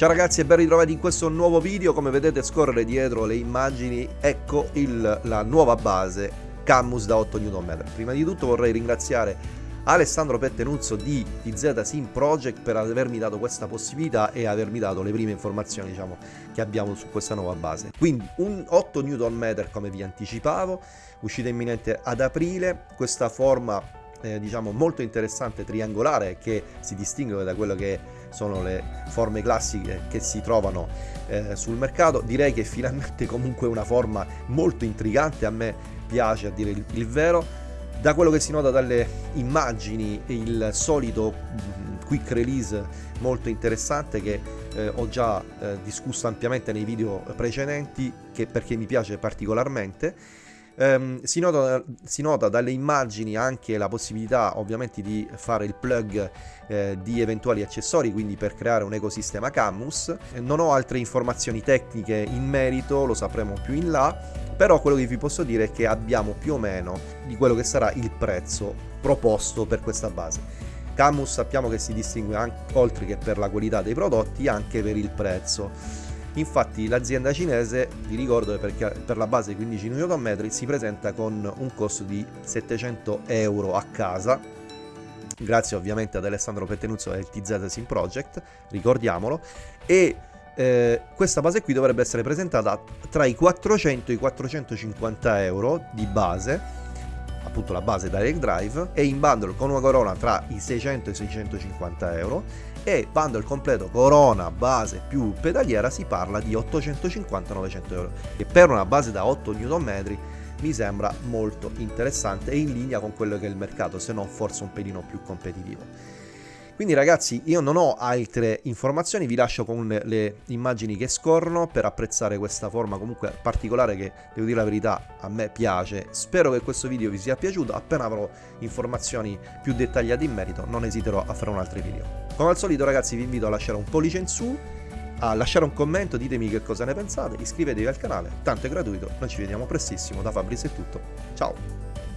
Ciao ragazzi e ben ritrovati in questo nuovo video, come vedete scorrere dietro le immagini, ecco il, la nuova base Camus da 8 Nm. Prima di tutto vorrei ringraziare Alessandro Pettenuzzo di TZ Sim Project per avermi dato questa possibilità e avermi dato le prime informazioni diciamo, che abbiamo su questa nuova base. Quindi un 8 Nm come vi anticipavo, uscita imminente ad aprile, questa forma eh, diciamo molto interessante triangolare che si distingue da quello che sono le forme classiche che si trovano eh, sul mercato. Direi che finalmente comunque una forma molto intrigante a me piace a dire il, il vero. Da quello che si nota dalle immagini il solito mm, quick release molto interessante che eh, ho già eh, discusso ampiamente nei video precedenti che perché mi piace particolarmente Um, si, nota, si, nota, dalle immagini anche la possibilità ovviamente di fare il plug eh, di eventuali accessori, quindi per creare un ecosistema Camus. Non ho altre informazioni tecniche in merito, lo sapremo più in là, però quello che vi posso dire è che abbiamo più o meno di quello che sarà il prezzo proposto per questa base. Camus sappiamo che si distingue anche, oltre che per la qualità dei prodotti anche per il prezzo Infatti l'azienda cinese, vi ricordo perché per la base 15 Nm si presenta con un costo di 700 euro a casa, grazie ovviamente ad Alessandro Pettenuzzo al TZ Sim Project, ricordiamolo, e eh, questa base qui dovrebbe essere presentata tra i 400 e i 450 euro di base, appunto la base Direct Drive, e in bundle con una corona tra i 600 e i 650 euro e bundle completo corona, base più pedaliera si parla di 850-900 euro. Che per una base da 8 Nm mi sembra molto interessante e in linea con quello che è il mercato se non forse un pelino più competitivo quindi ragazzi io non ho altre informazioni, vi lascio con le immagini che scorrono per apprezzare questa forma comunque particolare che devo dire la verità a me piace. Spero che questo video vi sia piaciuto, appena avrò informazioni più dettagliate in merito non esiterò a fare un altro video. Come al solito ragazzi vi invito a lasciare un pollice in su, a lasciare un commento, ditemi che cosa ne pensate, iscrivetevi al canale, tanto è gratuito, noi ci vediamo prestissimo, da Fabrizio è tutto, ciao!